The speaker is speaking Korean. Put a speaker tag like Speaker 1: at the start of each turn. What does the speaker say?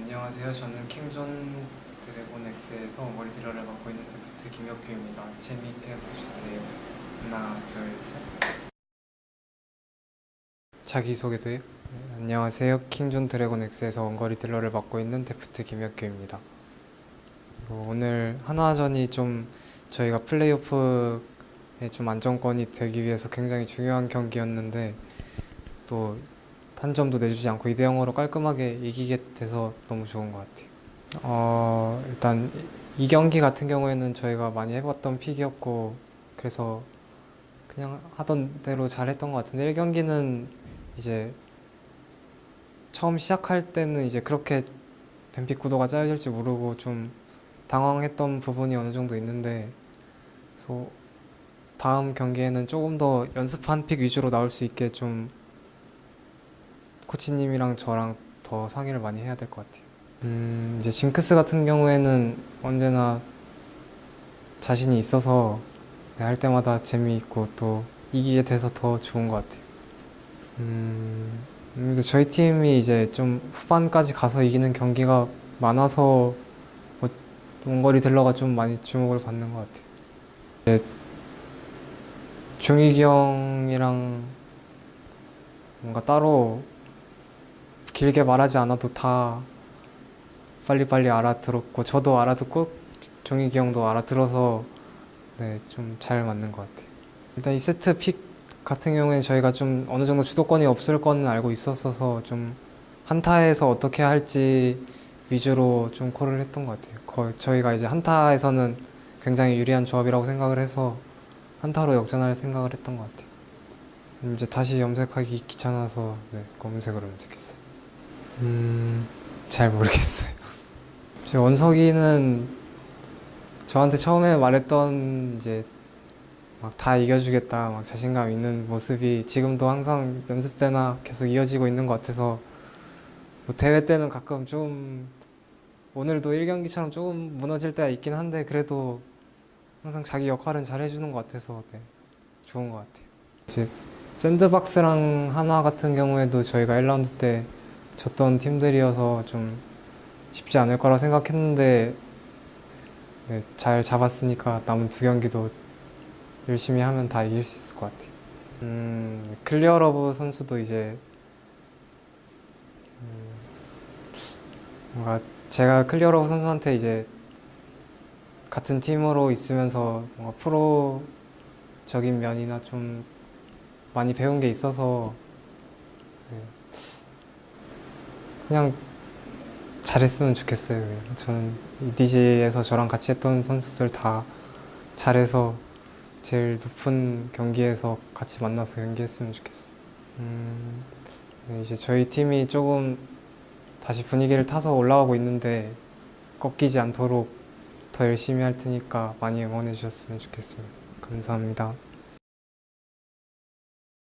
Speaker 1: 안녕하세요. 저는 킹존 드래곤 X에서 원거리 딜러를 맡고 있는 데프트 김혁규입니다. 재미있게 봐주세요. 하나, 둘, 셋. 자기소개도 해요? 네, 안녕하세요. 킹존 드래곤 X에서 원거리 딜러를 맡고 있는 데프트 김혁규입니다. 그리고 오늘 한화전이 좀 저희가 플레이오프에 좀 안정권이 되기 위해서 굉장히 중요한 경기였는데 또 한 점도 내주지 않고 2대 0으로 깔끔하게 이기게 돼서 너무 좋은 것 같아요. 어, 일단 이 경기 같은 경우에는 저희가 많이 해봤던 픽이었고 그래서 그냥 하던 대로 잘했던 것 같은데 1경기는 이제 처음 시작할 때는 이제 그렇게 뱀픽 구도가 짜여질지 모르고 좀 당황했던 부분이 어느 정도 있는데 그래서 다음 경기에는 조금 더 연습한 픽 위주로 나올 수 있게 좀 코치님이랑 저랑 더 상의를 많이 해야 될 것 같아요. 음, 이제 징크스 같은 경우에는 언제나 자신이 있어서 네, 할 때마다 재미있고 또 이기게 돼서 더 좋은 것 같아요. 음, 근데 저희 팀이 이제 좀 후반까지 가서 이기는 경기가 많아서 뭐 원거리 딜러가 좀 많이 주목을 받는 것 같아요. 이제 종익이 형이랑 뭔가 따로 길게 말하지 않아도 다 빨리빨리 알아들었고 저도 알아듣고 종익이 형도 알아들어서 네, 좀 잘 맞는 것 같아요. 일단 이 세트 픽 같은 경우에 저희가 좀 어느 정도 주도권이 없을 거는 알고 있었어서 좀 한타에서 어떻게 할지 위주로 좀 콜을 했던 것 같아요. 거의 저희가 이제 한타에서는 굉장히 유리한 조합이라고 생각을 해서 한타로 역전할 생각을 했던 것 같아요. 음, 이제 다시 염색하기 귀찮아서 네, 검은색으로 염색했어요. 음, 잘 모르겠어요. 제 원석이는 저한테 처음에 말했던 이제 막 다 이겨주겠다, 막 자신감 있는 모습이 지금도 항상 연습 때나 계속 이어지고 있는 것 같아서 뭐 대회 때는 가끔 좀 오늘도 1경기처럼 조금 무너질 때가 있긴 한데 그래도 항상 자기 역할은 잘 해주는 것 같아서 네, 좋은 것 같아요. 이제 샌드박스랑 하나 같은 경우에도 저희가 1라운드 때 졌던 팀들이어서 좀 쉽지 않을 거라 생각했는데 네, 잘 잡았으니까 남은 두 경기도 열심히 하면 다 이길 수 있을 것 같아요. 음, 클리어러브 선수도 이제 음, 뭔가 제가 클리어러브 선수한테 이제 같은 팀으로 있으면서 뭔가 프로적인 면이나 좀 많이 배운 게 있어서 네, 그냥 잘했으면 좋겠어요. 저는 EDG에서 저랑 같이 했던 선수들 다 잘해서 제일 높은 경기에서 같이 만나서 경기했으면 좋겠어요. 음, 네, 이제 저희 팀이 조금 다시 분위기를 타서 올라가고 있는데 꺾이지 않도록 더 열심히 할 테니까 많이 응원해 주셨으면 좋겠습니다. 감사합니다.